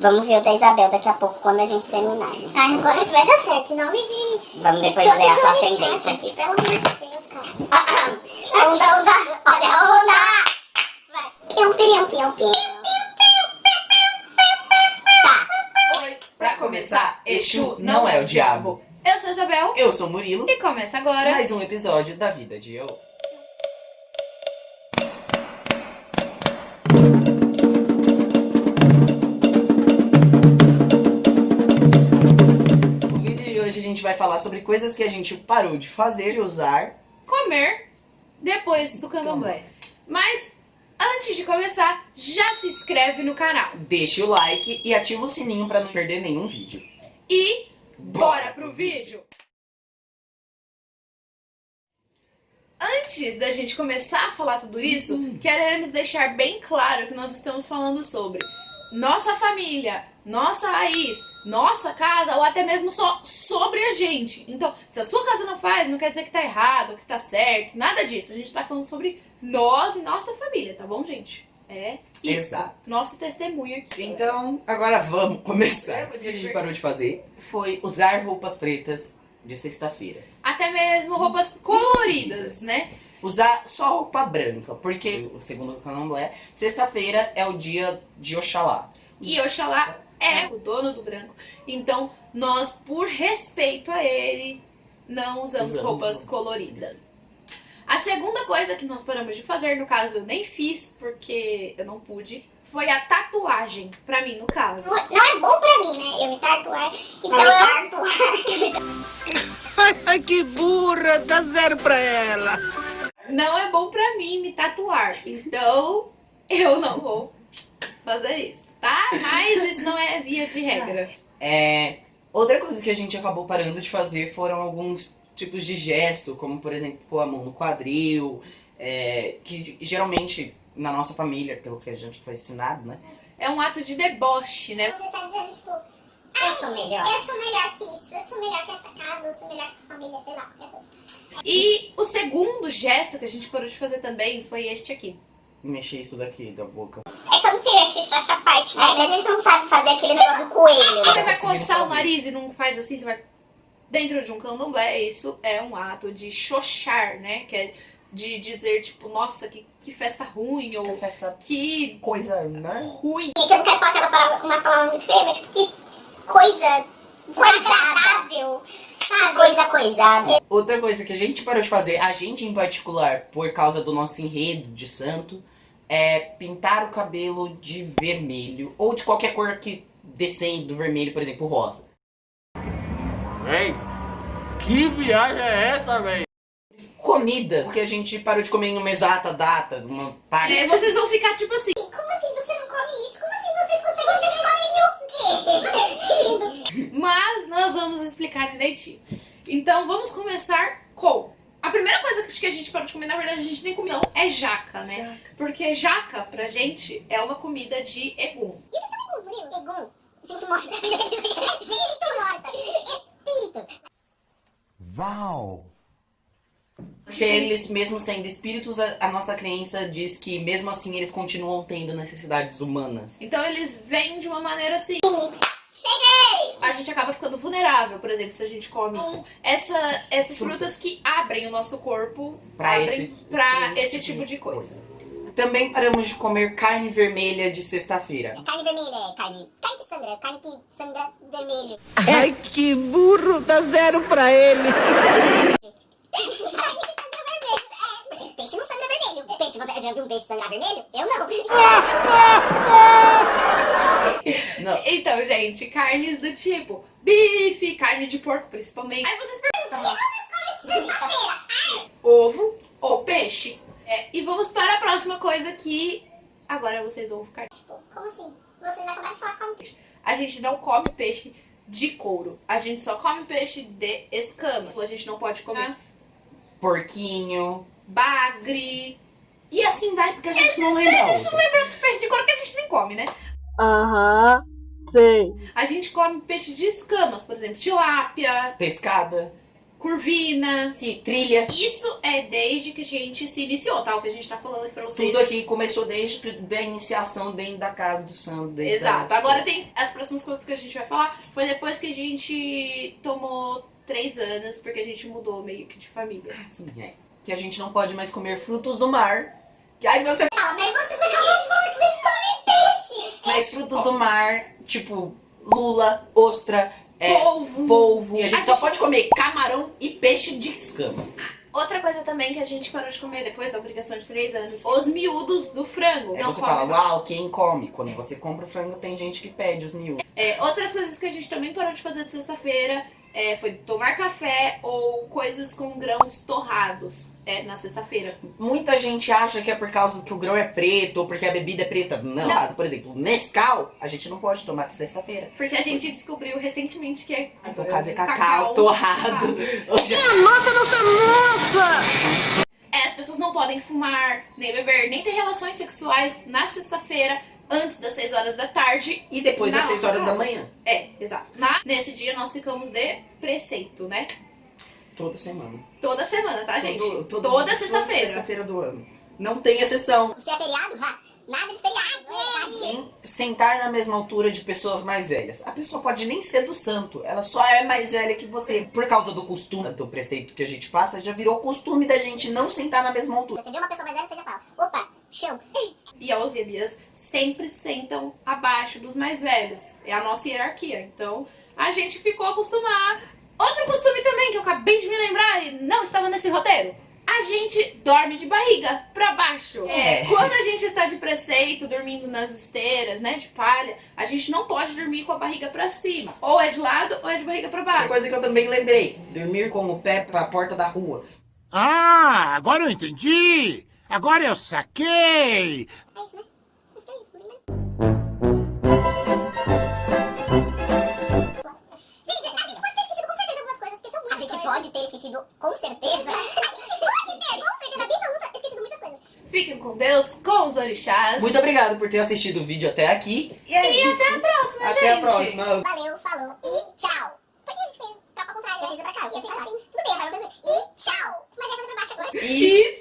Vamos ver o da Isabel daqui a pouco, quando a gente terminar. Né? Ai, agora vai dar certo, em nome de... Vamos depois de ler a todos sua ascendente aqui. Pelo amor de Deus, cara. Onda, onda, olha a onda! Vai. Pião, pião, pião, pião. Tá, Oi! Pra começar, Exu não é o diabo. Eu sou a Isabel Eu sou Murilo, e começa agora. mais um episódio da Vida de Eu. Gente vai falar sobre coisas que a gente parou de fazer e usar. Comer depois do candomblé. Mas antes de começar, já se inscreve no canal. Deixa o like e ativa o sininho pra não perder nenhum vídeo. E bora pro vídeo! Antes da gente começar a falar tudo isso, queremos deixar bem claro que nós estamos falando sobre nossa família, nossa raiz, nossa casa ou até mesmo só sobre a gente. Então, se a sua casa não faz, não quer dizer que tá errado, que tá certo, nada disso. A gente tá falando sobre nós e nossa família, tá bom, gente? É isso. Exato. Nosso testemunho aqui. Então, agora vamos começar. A coisa que a gente parou de fazer foi usar roupas pretas de sexta-feira. Até mesmo roupas coloridas, né? Usar só roupa branca, porque, segundo o candomblé, sexta-feira é o dia de Oxalá. E Oxalá é o dono do branco. Então, nós, por respeito a ele, não usamos roupas coloridas. A segunda coisa que nós paramos de fazer, no caso eu nem fiz porque eu não pude, foi a tatuagem. Pra mim, no caso. Não, não é bom pra mim, né? Eu me tatuar. Então eu... tatuar. Ai, que burra, dá zero pra ela. Não é bom pra mim me tatuar. Então, eu não vou fazer isso, tá? Mas isso não é via de regra. É, outra coisa que a gente acabou parando de fazer foram alguns tipos de gesto, como, por exemplo, pôr a mão no quadril, é, que geralmente na nossa família, pelo que a gente foi ensinado, né? É um ato de deboche, né? Você tá dizendo, tipo, Eu sou melhor. eu sou melhor que isso, eu sou melhor que essa casa, eu sou melhor que essa família, sei lá, qualquer coisa. E o segundo gesto que a gente parou de fazer também foi este aqui. Mexer isso daqui da boca. É você acha essa parte, né? É que a gente não sabe fazer aquele negócio do coelho. Você né? vai conseguindo coçar o nariz e não faz assim, você vai. Dentro de um candomblé, isso é um ato de xoxar, né? Que é de dizer, tipo, nossa, que, que festa ruim, ou festa que coisa, né? ruim. E que eu não quero falar aquela palavra, uma palavra muito feia, mas tipo, que coisa desagradável, sabe? Coisa coisada. Outra coisa que a gente parou de fazer, a gente em particular, por causa do nosso enredo de santo, é pintar o cabelo de vermelho ou de qualquer cor que descende do vermelho, por exemplo, rosa. Ei, que viagem é essa, velho? Comidas que a gente parou de comer em uma exata data, uma parte. E aí vocês vão ficar tipo assim. Como assim você não come isso? Como assim vocês conseguem comem o quê? Mas nós vamos explicar direitinho. Então vamos começar com. A primeira coisa que a gente parou de comer, na verdade, a gente nem comeu, é jaca, né? Porque jaca, pra gente, é uma comida de egum. Egum, gente morta. gente morta. Espíritos. Uau! Porque eles, mesmo sendo espíritos, a, a nossa crença diz que mesmo assim eles continuam tendo necessidades humanas. Então eles vêm de uma maneira assim. Cheguei! A gente acaba ficando vulnerável, por exemplo, se a gente come então, essa, essas frutas. Frutas. que abrem o nosso corpo Pra abrem esse- pra esse, esse tipo de coisa. Também paramos de comer carne vermelha de sexta-feira. Carne vermelha é carne. Carne que sangra, carne que sangra vermelho. Ai, que burro, dá zero pra ele. Carne que sangra vermelho. É, peixe não sangra vermelho. Peixe, você já viu um peixe sangrar vermelho? Eu não. Não, Então, gente, carnes do tipo bife, carne de porco principalmente. Aí vocês perguntam, Sexta-feira. ovo ou peixe? É, e vamos para a próxima coisa que agora vocês vão ficar. Tipo, como assim? Vocês acabaram de falar como A gente não come peixe de couro. A gente só come peixe de escamas. A gente não pode comer porquinho. Bagre. E assim vai, porque a gente não lembra A gente não lembra outros peixes de couro que a gente nem come, né? Aham, sei. A gente come peixe de escamas, por exemplo, tilápia, Pescada. curvina. Sim, trilha. Isso é desde que a gente se iniciou, tá? O que a gente tá falando aqui pra vocês. Tudo aqui começou desde da iniciação dentro da casa do santo. Exato. Agora tem as próximas coisas que a gente vai falar. Foi depois que a gente tomou três anos, porque a gente mudou meio que de família. Assim, é. Que a gente não pode mais comer frutos do mar. Que aí você. Não, mas vocês acabaram de falar que nem come peixe. Mas frutos do mar, tipo, lula, ostra, é, Polvo. polvo. E a gente A só gente- pode comer camarão e peixe de escama. Outra coisa também que a gente parou de comer depois da obrigação de três anos, os miúdos do frango. Aí não você come fala, uau, quem come? Quando você compra o frango, tem gente que pede os miúdos. É, outras coisas que a gente também parou de fazer de sexta-feira é, foi tomar café ou coisas com grãos torrados é, na sexta-feira. Muita gente acha que é por causa que o grão é preto ou porque a bebida é preta. Não, Não. por exemplo, Nescau, a gente não pode tomar de sexta-feira. Porque a gente descobriu recentemente que é. No caso é cacau, torrado. Hoje é É, as pessoas não podem fumar, nem beber, nem ter relações sexuais na sexta-feira antes das 6 horas da tarde. E depois das Na 6 nossa horas da casa. manhã. É, exato. Na, nesse dia nós ficamos de preceito, né? Toda semana. Toda semana, tá, gente? Todo- todo- Toda sexta-feira. sexta-feira do ano. Não tem exceção. Se é feriado, nada de feriado. Em sentar na mesma altura de pessoas mais velhas. A pessoa pode nem ser do santo, ela só é mais velha que você. Por causa do costume, do preceito que a gente passa, já virou costume da gente não sentar na mesma altura. Você vê uma pessoa mais velha, você já fala, opa, chão. E a e a Bias sempre sentam abaixo dos mais velhos. É a nossa hierarquia. Então, a gente ficou acostumado. Outro costume também que eu acabei de me lembrar e não estava nesse roteiro. A gente dorme de barriga pra baixo. É. Quando a gente está de preceito, dormindo nas esteiras, né, de palha, a gente não pode dormir com a barriga pra cima. Ou é de lado ou é de barriga pra Outra baixo. coisa que eu também lembrei: dormir com o pé pra porta da rua. Ah, agora eu entendi! Agora eu saquei! É isso, né? Acho que é isso, não tem mais. Gente, a gente pode ter esquecido com certeza algumas coisas, porque são muitas A gente pode ter esquecido com certeza. A gente pode ter, com certeza absoluta, esquecido muitas coisas. Fiquem com Deus, com os orixás. Muito obrigado por ter assistido o vídeo até aqui. E é E isso. até a próxima, Até gente. a próxima. Valeu, falou e tchau. Por que a gente fez troca ao contrário? Eu fiz pra cá, eu fiz pra cá. Tudo bem, agora eu vou fazer. E tchau. Mas é pra baixo agora. E